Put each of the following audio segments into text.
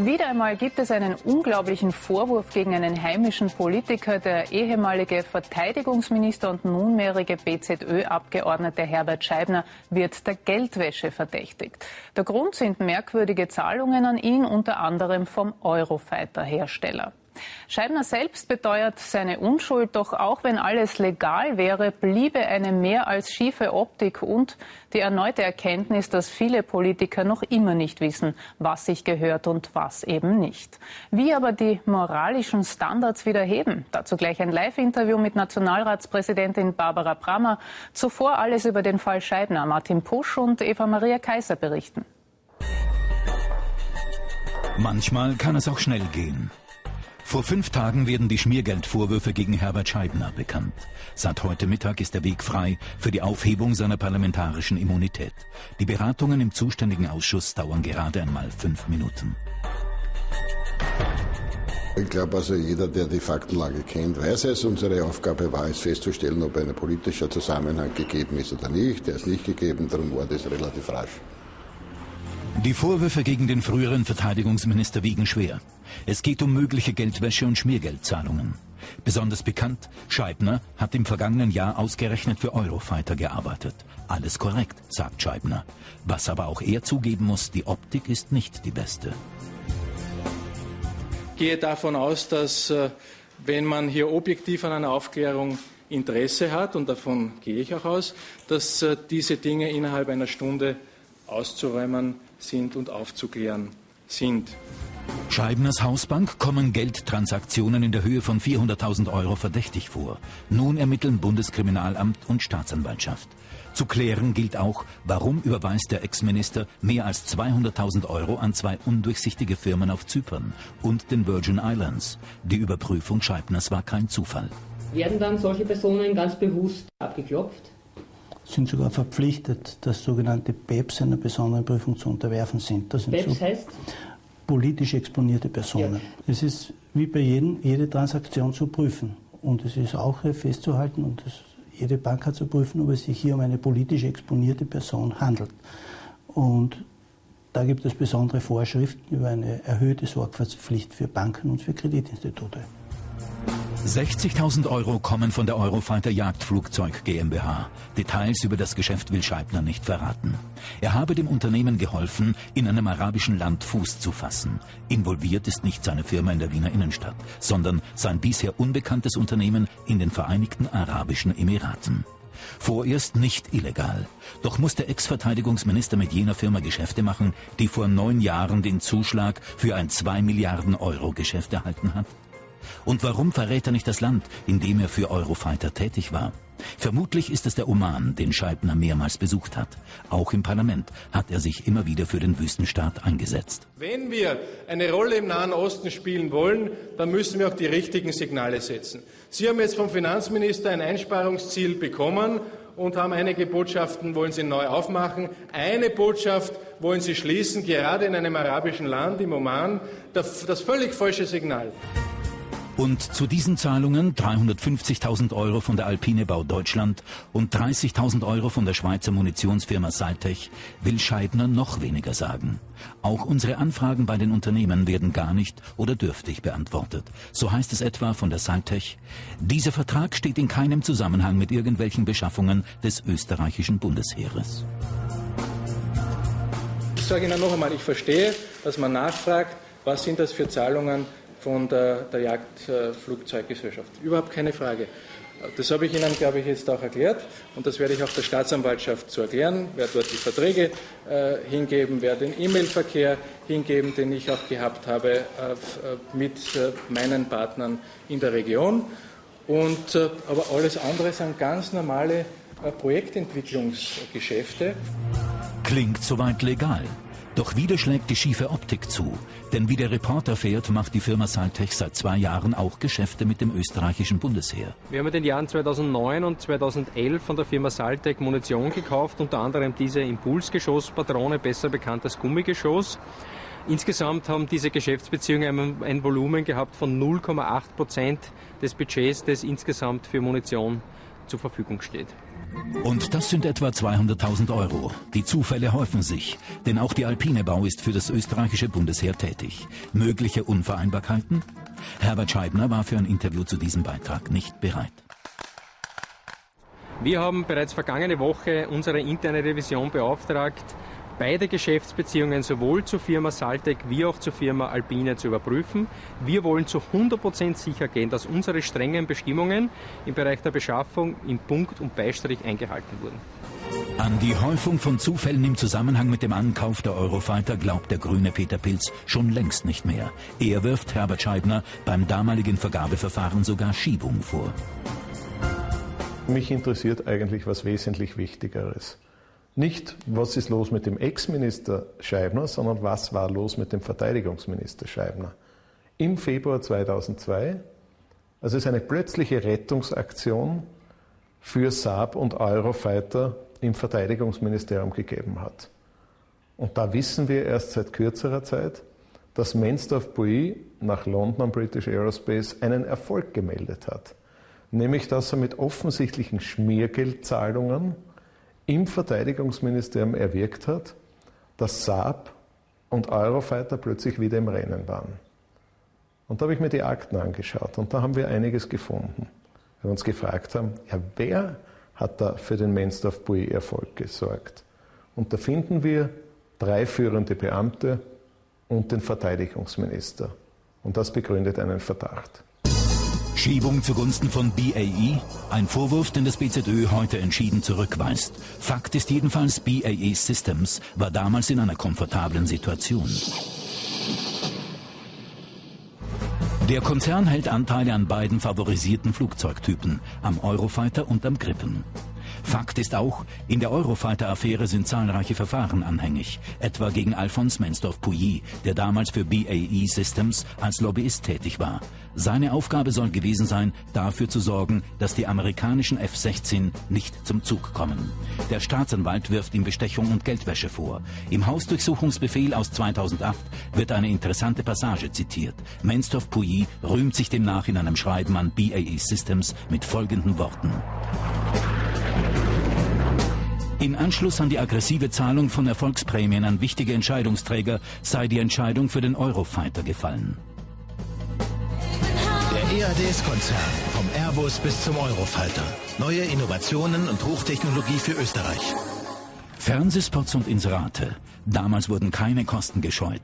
Wieder einmal gibt es einen unglaublichen Vorwurf gegen einen heimischen Politiker. Der ehemalige Verteidigungsminister und nunmehrige BZÖ-Abgeordnete Herbert Scheibner wird der Geldwäsche verdächtigt. Der Grund sind merkwürdige Zahlungen an ihn, unter anderem vom Eurofighter-Hersteller. Scheibner selbst beteuert seine Unschuld, doch auch wenn alles legal wäre, bliebe eine mehr als schiefe Optik und die erneute Erkenntnis, dass viele Politiker noch immer nicht wissen, was sich gehört und was eben nicht. Wie aber die moralischen Standards wieder heben? Dazu gleich ein Live-Interview mit Nationalratspräsidentin Barbara Brammer. Zuvor alles über den Fall Scheibner. Martin Pusch und Eva Maria Kaiser berichten. Manchmal kann es auch schnell gehen. Vor fünf Tagen werden die Schmiergeldvorwürfe gegen Herbert Scheibner bekannt. Seit heute Mittag ist der Weg frei für die Aufhebung seiner parlamentarischen Immunität. Die Beratungen im zuständigen Ausschuss dauern gerade einmal fünf Minuten. Ich glaube also, jeder, der die Faktenlage kennt, weiß es. Unsere Aufgabe war es festzustellen, ob ein politischer Zusammenhang gegeben ist oder nicht. Der ist nicht gegeben, darum war das relativ rasch. Die Vorwürfe gegen den früheren Verteidigungsminister wiegen schwer. Es geht um mögliche Geldwäsche und Schmiergeldzahlungen. Besonders bekannt, Scheibner hat im vergangenen Jahr ausgerechnet für Eurofighter gearbeitet. Alles korrekt, sagt Scheibner. Was aber auch er zugeben muss, die Optik ist nicht die beste. Ich gehe davon aus, dass äh, wenn man hier objektiv an einer Aufklärung Interesse hat, und davon gehe ich auch aus, dass äh, diese Dinge innerhalb einer Stunde auszuräumen sind und aufzuklären sind. Scheibners Hausbank kommen Geldtransaktionen in der Höhe von 400.000 Euro verdächtig vor. Nun ermitteln Bundeskriminalamt und Staatsanwaltschaft. Zu klären gilt auch, warum überweist der Ex-Minister mehr als 200.000 Euro an zwei undurchsichtige Firmen auf Zypern und den Virgin Islands. Die Überprüfung Scheibners war kein Zufall. Werden dann solche Personen ganz bewusst abgeklopft? Sind sogar verpflichtet, das sogenannte BEPS einer besonderen Prüfung zu unterwerfen sind. Das sind BEPS so heißt? Politisch exponierte Personen. Ja. Es ist wie bei jedem, jede Transaktion zu prüfen. Und es ist auch festzuhalten, und das, jede Bank hat zu prüfen, ob es sich hier um eine politisch exponierte Person handelt. Und da gibt es besondere Vorschriften über eine erhöhte Sorgfaltspflicht für Banken und für Kreditinstitute. 60.000 Euro kommen von der Eurofighter Jagdflugzeug GmbH. Details über das Geschäft will Scheibner nicht verraten. Er habe dem Unternehmen geholfen, in einem arabischen Land Fuß zu fassen. Involviert ist nicht seine Firma in der Wiener Innenstadt, sondern sein bisher unbekanntes Unternehmen in den Vereinigten Arabischen Emiraten. Vorerst nicht illegal. Doch muss der Ex-Verteidigungsminister mit jener Firma Geschäfte machen, die vor neun Jahren den Zuschlag für ein 2 Milliarden Euro Geschäft erhalten hat? Und warum verrät er nicht das Land, in dem er für Eurofighter tätig war? Vermutlich ist es der Oman, den Scheibner mehrmals besucht hat. Auch im Parlament hat er sich immer wieder für den Wüstenstaat eingesetzt. Wenn wir eine Rolle im Nahen Osten spielen wollen, dann müssen wir auch die richtigen Signale setzen. Sie haben jetzt vom Finanzminister ein Einsparungsziel bekommen und haben einige Botschaften, wollen Sie neu aufmachen. Eine Botschaft wollen Sie schließen, gerade in einem arabischen Land, im Oman. Das, völlig falsche Signal. Und zu diesen Zahlungen 350.000 Euro von der Alpine Bau Deutschland und 30.000 Euro von der Schweizer Munitionsfirma Saltech will Scheidner noch weniger sagen. Auch unsere Anfragen bei den Unternehmen werden gar nicht oder dürftig beantwortet. So heißt es etwa von der Saltech. Dieser Vertrag steht in keinem Zusammenhang mit irgendwelchen Beschaffungen des österreichischen Bundesheeres. Ich sage Ihnen noch einmal, ich verstehe, dass man nachfragt, was sind das für Zahlungen von der, der Jagdflugzeuggesellschaft. Überhaupt keine Frage. Das habe ich Ihnen, glaube ich, jetzt auch erklärt und das werde ich auch der Staatsanwaltschaft zu erklären, werde dort die Verträge äh, hingeben, werde den E-Mail-Verkehr hingeben, den ich auch gehabt habe äh, mit äh, meinen Partnern in der Region. Und, äh, aber alles andere sind ganz normale äh, Projektentwicklungsgeschäfte. Klingt soweit legal. Doch wieder schlägt die schiefe Optik zu. Denn wie der Reporter fährt, macht die Firma Saltech seit zwei Jahren auch Geschäfte mit dem österreichischen Bundesheer. Wir haben in den Jahren 2009 und 2011 von der Firma Saltech Munition gekauft, unter anderem diese Impulsgeschosspatrone, besser bekannt als Gummigeschoss. Insgesamt haben diese Geschäftsbeziehungen ein Volumen gehabt von 0,8 Prozent des Budgets, das insgesamt für Munition zur Verfügung steht. Und das sind etwa 200.000 Euro. Die Zufälle häufen sich, denn auch die Alpine Bau ist für das österreichische Bundesheer tätig. Mögliche Unvereinbarkeiten? Herbert Scheibner war für ein Interview zu diesem Beitrag nicht bereit. Wir haben bereits vergangene Woche unsere interne Revision beauftragt, beide Geschäftsbeziehungen sowohl zur Firma Saltec wie auch zur Firma Alpine zu überprüfen. Wir wollen zu 100% sicher gehen, dass unsere strengen Bestimmungen im Bereich der Beschaffung in Punkt und Beistrich eingehalten wurden. An die Häufung von Zufällen im Zusammenhang mit dem Ankauf der Eurofighter glaubt der grüne Peter Pilz schon längst nicht mehr. Er wirft Herbert Scheibner beim damaligen Vergabeverfahren sogar Schiebung vor. Mich interessiert eigentlich was wesentlich Wichtigeres. Nicht, was ist los mit dem Ex-Minister Scheibner, sondern was war los mit dem Verteidigungsminister Scheibner. Im Februar 2002, also es eine plötzliche Rettungsaktion für Saab und Eurofighter im Verteidigungsministerium gegeben hat. Und da wissen wir erst seit kürzerer Zeit, dass Menstorf-Bui nach London British Aerospace einen Erfolg gemeldet hat. Nämlich, dass er mit offensichtlichen Schmiergeldzahlungen im Verteidigungsministerium erwirkt hat, dass Saab und Eurofighter plötzlich wieder im Rennen waren. Und da habe ich mir die Akten angeschaut und da haben wir einiges gefunden. Wir uns gefragt haben, ja, wer hat da für den Menstorf-Bui-Erfolg gesorgt? Und da finden wir drei führende Beamte und den Verteidigungsminister. Und das begründet einen Verdacht. Schiebung zugunsten von BAE? Ein Vorwurf, den das BZÖ heute entschieden zurückweist. Fakt ist jedenfalls, BAE Systems war damals in einer komfortablen Situation. Der Konzern hält Anteile an beiden favorisierten Flugzeugtypen, am Eurofighter und am Gripen. Fakt ist auch, in der Eurofighter-Affäre sind zahlreiche Verfahren anhängig, etwa gegen Alphonse Menstorf-Pouilly, der damals für BAE Systems als Lobbyist tätig war. Seine Aufgabe soll gewesen sein, dafür zu sorgen, dass die amerikanischen F-16 nicht zum Zug kommen. Der Staatsanwalt wirft ihm Bestechung und Geldwäsche vor. Im Hausdurchsuchungsbefehl aus 2008 wird eine interessante Passage zitiert. Menstorf-Pouilly rühmt sich demnach in einem Schreiben an BAE Systems mit folgenden Worten. In Anschluss an die aggressive Zahlung von Erfolgsprämien an wichtige Entscheidungsträger sei die Entscheidung für den Eurofighter gefallen. Der EADS-Konzern, vom Airbus bis zum Eurofighter. Neue Innovationen und Hochtechnologie für Österreich. Fernsehspots und Inserate. Damals wurden keine Kosten gescheut.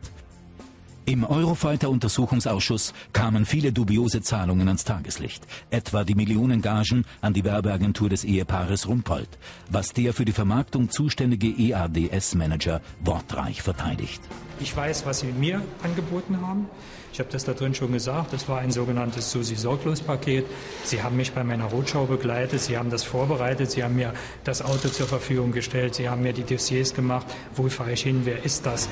Im Eurofighter-Untersuchungsausschuss kamen viele dubiose Zahlungen ans Tageslicht, etwa die Millionengagen an die Werbeagentur des Ehepaares Rumpold, was der für die Vermarktung zuständige EADS-Manager wortreich verteidigt. Ich weiß, was Sie mir angeboten haben. Ich habe das da drin schon gesagt. Das war ein sogenanntes Susi-Sorglos-Paket. Sie haben mich bei meiner Rotschau begleitet. Sie haben das vorbereitet. Sie haben mir das Auto zur Verfügung gestellt. Sie haben mir die Dossiers gemacht. Wo fahre ich hin? Wer ist das?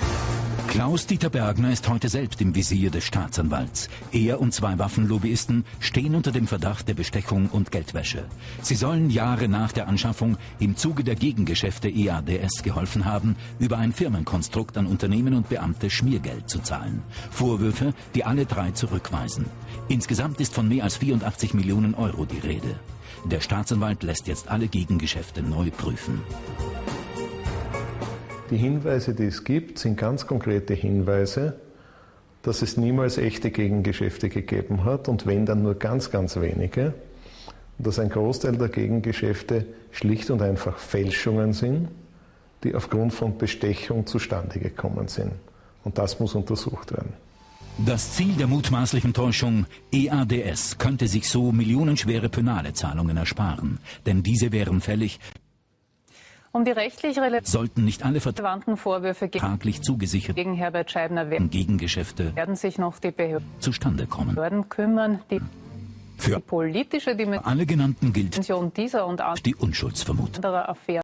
Klaus-Dieter Bergner ist heute selbst im Visier des Staatsanwalts. Er und zwei Waffenlobbyisten stehen unter dem Verdacht der Bestechung und Geldwäsche. Sie sollen Jahre nach der Anschaffung im Zuge der Gegengeschäfte EADS geholfen haben, über ein Firmenkonstrukt an Unternehmen und Beamte Schmiergeld zu zahlen. Vorwürfe, die alle drei zurückweisen. Insgesamt ist von mehr als 84 Millionen Euro die Rede. Der Staatsanwalt lässt jetzt alle Gegengeschäfte neu prüfen. Die Hinweise, die es gibt, sind ganz konkrete Hinweise, dass es niemals echte Gegengeschäfte gegeben hat und wenn dann nur ganz, ganz wenige. Dass ein Großteil der Gegengeschäfte schlicht und einfach Fälschungen sind, die aufgrund von Bestechung zustande gekommen sind. Und das muss untersucht werden. Das Ziel der mutmaßlichen Täuschung EADS könnte sich so millionenschwere Penale-Zahlungen ersparen, denn diese wären fällig, um die rechtlich sollten nicht alle relevanten Vorwürfe vertraglich zugesichert gegen Herbert Scheibner werden, Gegengeschäfte werden sich noch die Behörden zustande kommen. Behörden kümmern, die Für die politische alle genannten gilt Dimension dieser und die Unschuldsvermutung. anderer Affären